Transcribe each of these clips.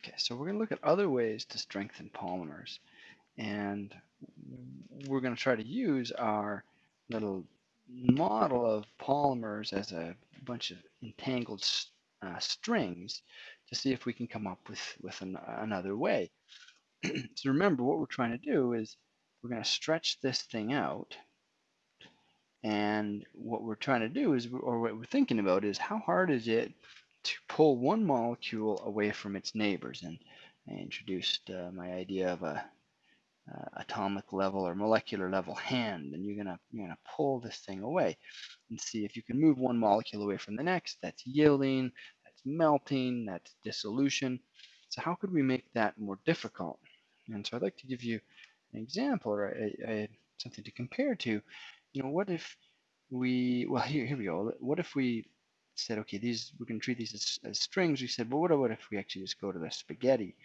Okay, so we're going to look at other ways to strengthen polymers. And we're going to try to use our little model of polymers as a bunch of entangled uh, strings to see if we can come up with, with an, another way. so remember, what we're trying to do is we're going to stretch this thing out. And what we're trying to do is, or what we're thinking about is how hard is it to pull one molecule away from its neighbors. And I introduced uh, my idea of a uh, atomic level or molecular level hand, and you're gonna you're gonna pull this thing away and see if you can move one molecule away from the next. That's yielding, that's melting, that's dissolution. So how could we make that more difficult? And so I'd like to give you an example or a, a, something to compare to. You know, what if we well here here we go. What if we said, okay, these we can treat these as, as strings. We said, well, what, what if we actually just go to the spaghetti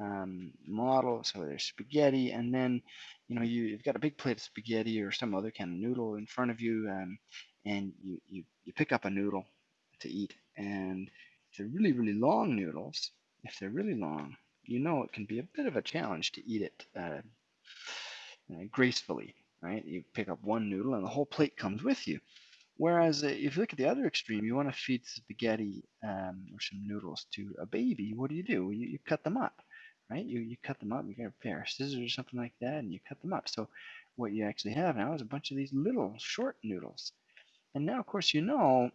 um, model? So there's spaghetti, and then you know you, have got a big plate of spaghetti or some other kind of noodle in front of you, um, and you, you you pick up a noodle to eat, and if they're really really long noodles, if they're really long, you know it can be a bit of a challenge to eat it uh, uh, gracefully, right? You pick up one noodle, and the whole plate comes with you. Whereas uh, if you look at the other extreme, you want to feed spaghetti um, or some noodles to a baby, what do you do? You, you cut them up, right? You, you cut them up, you get a pair of scissors or something like that, and you cut them up. So what you actually have now is a bunch of these little short noodles. And now, of course, you know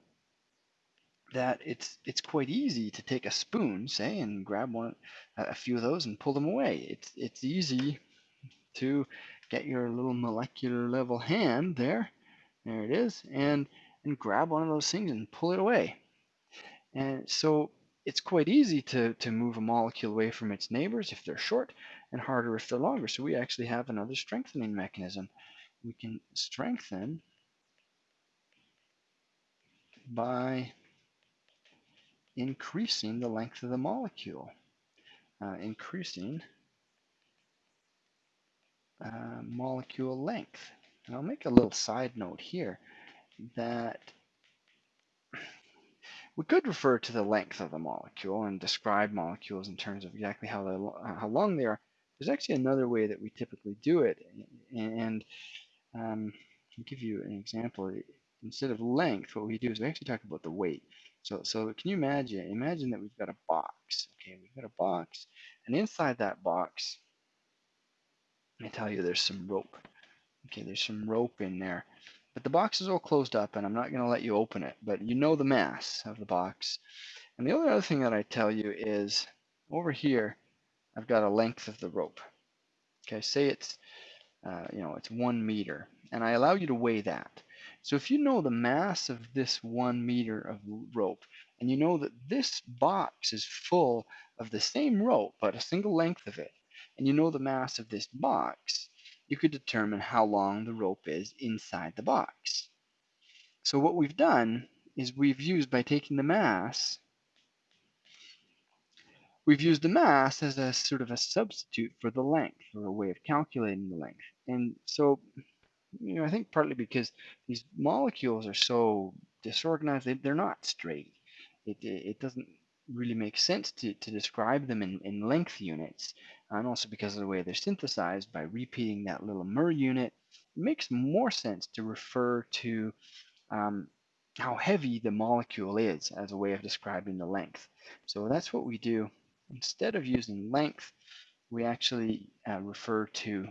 that it's it's quite easy to take a spoon, say, and grab one, a few of those and pull them away. It's it's easy to get your little molecular level hand there there it is. And, and grab one of those things and pull it away. And so it's quite easy to, to move a molecule away from its neighbors if they're short and harder if they're longer. So we actually have another strengthening mechanism. We can strengthen by increasing the length of the molecule, uh, increasing uh, molecule length. And I'll make a little side note here that we could refer to the length of the molecule and describe molecules in terms of exactly how, how long they are. There's actually another way that we typically do it. And um, I'll give you an example. Instead of length, what we do is we actually talk about the weight. So, so can you imagine? Imagine that we've got a box. Okay, we've got a box, and inside that box, I tell you, there's some rope. Okay, there's some rope in there. But the box is all closed up and I'm not going to let you open it, but you know the mass of the box. And the only other thing that I tell you is over here, I've got a length of the rope. Okay, say it's, uh, you know, it's one meter and I allow you to weigh that. So if you know the mass of this one meter of rope and you know that this box is full of the same rope, but a single length of it, and you know the mass of this box, you could determine how long the rope is inside the box. So what we've done is we've used, by taking the mass, we've used the mass as a sort of a substitute for the length, or a way of calculating the length. And so, you know, I think partly because these molecules are so disorganized, they, they're not straight. It, it doesn't really make sense to, to describe them in, in length units and also because of the way they're synthesized by repeating that little mer unit, it makes more sense to refer to um, how heavy the molecule is as a way of describing the length. So that's what we do. Instead of using length, we actually uh, refer to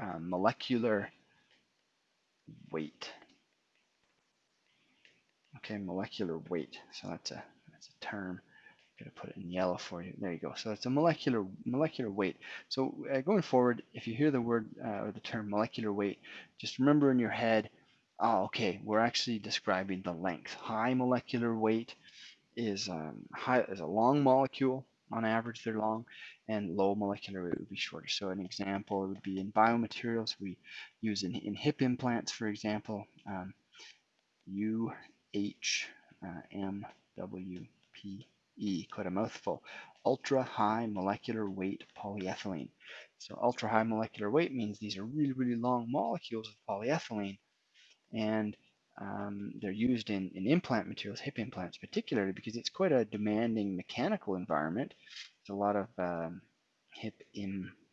uh, molecular weight. Okay, molecular weight. So that's a term going to put it in yellow for you. There you go. So it's a molecular molecular weight. So uh, going forward, if you hear the word uh, or the term molecular weight, just remember in your head, oh, okay, we're actually describing the length. High molecular weight is um, high is a long molecule. On average, they're long, and low molecular weight would be shorter. So an example would be in biomaterials. We use in, in hip implants, for example, um, UHMWP E, quite a mouthful, ultra high molecular weight polyethylene. So ultra high molecular weight means these are really, really long molecules of polyethylene. And Um, they're used in, in implant materials, hip implants particularly, because it's quite a demanding mechanical environment. There's a lot of um, hip implant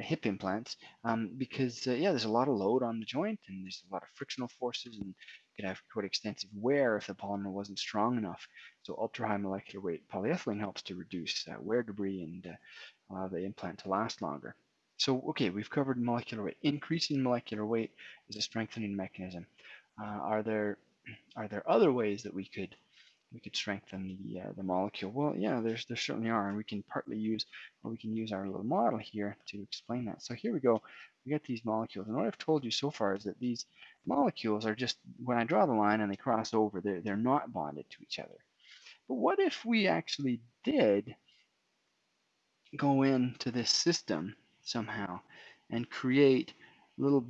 hip implants um, because uh, yeah, there's a lot of load on the joint and there's a lot of frictional forces and you could have quite extensive wear if the polymer wasn't strong enough. So ultra high molecular weight polyethylene helps to reduce uh, wear debris and uh, allow the implant to last longer. So okay, we've covered molecular weight. Increasing molecular weight is a strengthening mechanism. Uh, are there are there other ways that we could we could strengthen the uh, the molecule? Well, yeah, there's there certainly are, and we can partly use or we can use our little model here to explain that. So here we go. We get these molecules, and what I've told you so far is that these molecules are just when I draw the line and they cross over, they're they're not bonded to each other. But what if we actually did go into this system somehow and create little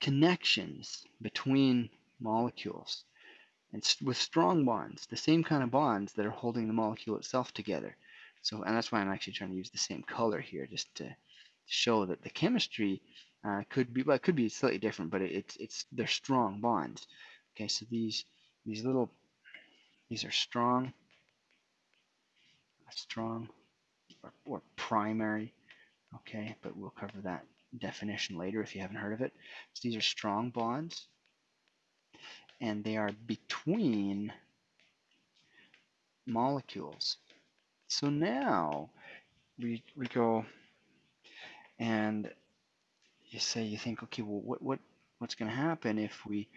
connections between molecules? And with strong bonds, the same kind of bonds that are holding the molecule itself together. So, and that's why I'm actually trying to use the same color here, just to show that the chemistry uh, could be, well, it could be slightly different, but it, it's it's they're strong bonds. Okay, so these these little these are strong, strong or, or primary. Okay, but we'll cover that definition later if you haven't heard of it. So these are strong bonds and they are between molecules. So now we, we go and you say, you think, okay, well, what, what, what's going to happen if we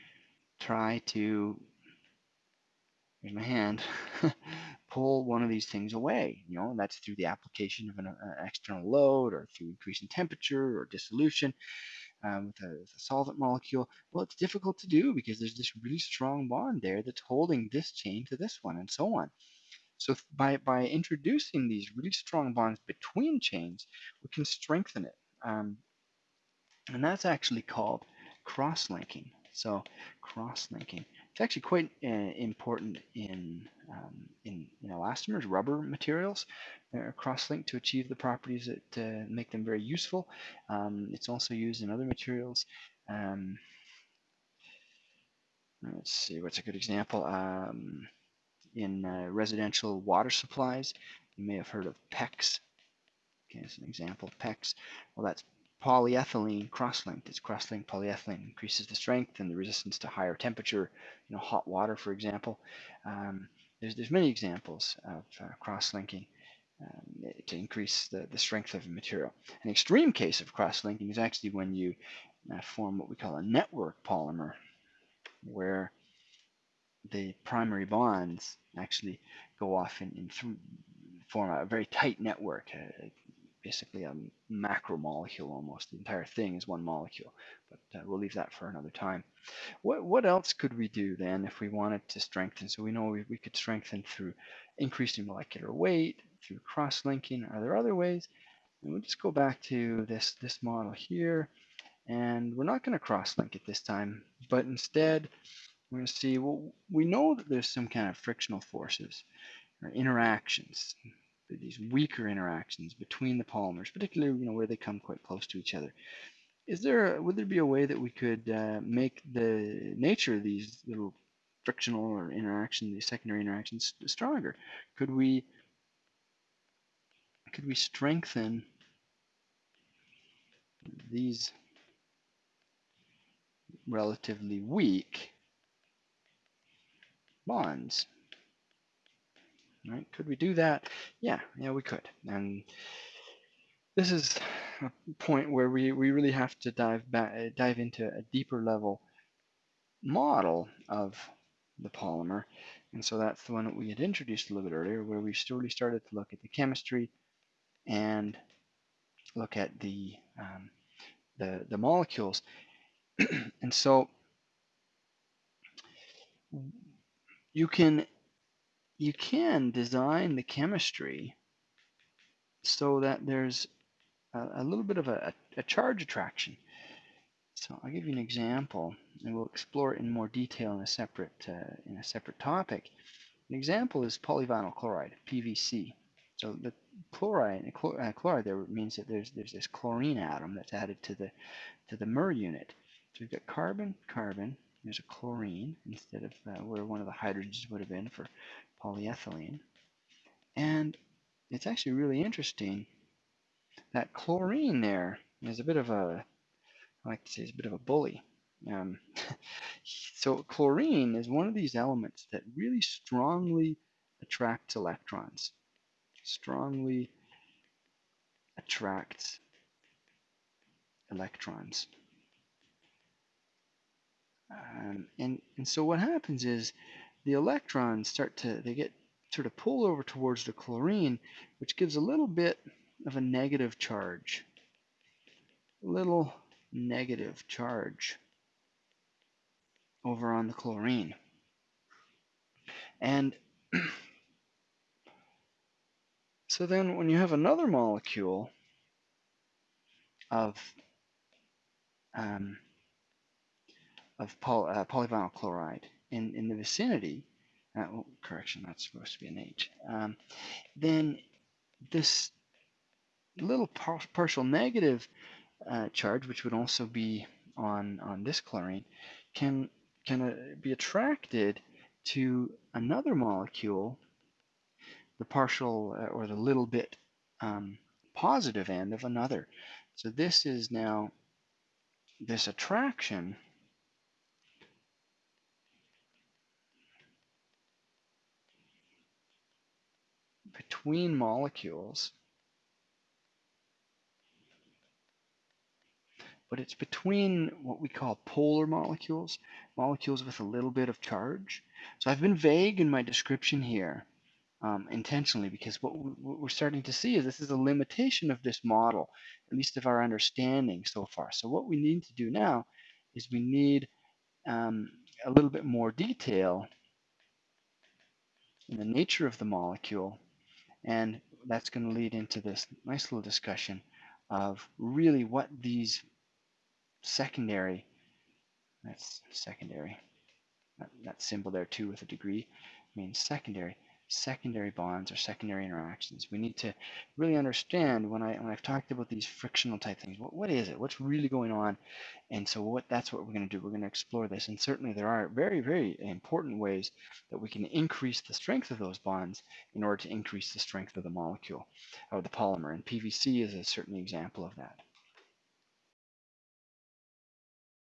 try to, here's my hand, pull one of these things away? You know, that's through the application of an, an external load or through increasing temperature or dissolution um, with, a, with, a, solvent molecule. Well, it's difficult to do because there's this really strong bond there that's holding this chain to this one and so on. So by, by introducing these really strong bonds between chains, we can strengthen it. Um, and that's actually called cross-linking. So cross-linking. It's actually quite uh, important in, um, in, elastomers, rubber materials. They're cross-linked to achieve the properties that uh, make them very useful. Um, it's also used in other materials. Um, let's see, what's a good example? Um, in uh, residential water supplies, you may have heard of PEX. Okay, as an example, PEX. Well, that's polyethylene cross-linked. It's cross-linked polyethylene increases the strength and the resistance to higher temperature, you know, hot water, for example. Um, there's, there's many examples of uh, cross-linking um, to increase the, the strength of a material. An extreme case of cross-linking is actually when you uh, form what we call a network polymer, where the primary bonds actually go off and form a very tight network, uh, basically a macromolecule almost. The entire thing is one molecule, but uh, we'll leave that for another time. What, what else could we do then if we wanted to strengthen? So we know we, we could strengthen through increasing molecular weight, through cross-linking. Are there other ways? And we'll just go back to this, this model here, and we're not going to cross-link it this time, but instead we're going to see, well, we know that there's some kind of frictional forces or interactions these weaker interactions between the polymers, particularly you know where they come quite close to each other. Is there would there be a way that we could uh, make the nature of these little frictional or interaction, these secondary interactions, stronger? Could we could we strengthen these relatively weak bonds? Right? Could we do that? Yeah, yeah, we could. And this is a point where we, we really have to dive back, dive into a deeper level model of the polymer. And so that's the one that we had introduced a little bit earlier, where we really started to look at the chemistry and look at the um, the, the molecules. and so you can you can design the chemistry so that there's a, a little bit of a, a, charge attraction. So I'll give you an example, and we'll explore it in more detail in a separate uh, in a separate topic. An example is polyvinyl chloride, PVC. So the chloride, uh, chloride there means that there's there's this chlorine atom that's added to the to the MER unit. So we've got carbon, carbon. There's a chlorine instead of uh, where one of the hydrogens would have been for polyethylene. And it's actually really interesting that chlorine there is a bit of a, I like to say, is a bit of a bully. Um, so chlorine is one of these elements that really strongly attracts electrons. Strongly attracts electrons. Um, and, and so what happens is the electrons start to, they get sort of pulled over towards the chlorine, which gives a little bit of a negative charge. A little negative charge over on the chlorine. And so then when you have another molecule of um, of poly, uh, polyvinyl chloride in, in the vicinity, uh, oh, correction, that's supposed to be an H, um, then this little par partial negative uh, charge, which would also be on, on this chlorine, can, can uh, be attracted to another molecule, the partial uh, or the little bit um, positive end of another. So this is now this attraction between molecules, but it's between what we call polar molecules, molecules with a little bit of charge. So I've been vague in my description here um, intentionally because what we're starting to see is this is a limitation of this model, at least of our understanding so far. So what we need to do now is we need um, a little bit more detail in the nature of the molecule and that's going to lead into this nice little discussion of really what these secondary, that's secondary, that, that symbol there too with a degree means secondary, secondary bonds or secondary interactions. We need to really understand when I when I've talked about these frictional type things, what, what is it? What's really going on? And so what that's what we're going to do. We're going to explore this. And certainly there are very, very important ways that we can increase the strength of those bonds in order to increase the strength of the molecule or the polymer. And PVC is a certain example of that.